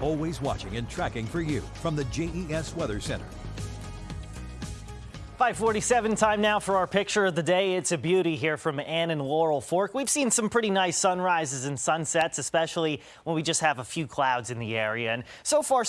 Always watching and tracking for you from the JES Weather Center. 547 time now for our picture of the day. It's a beauty here from Ann and Laurel Fork. We've seen some pretty nice sunrises and sunsets, especially when we just have a few clouds in the area. And so far,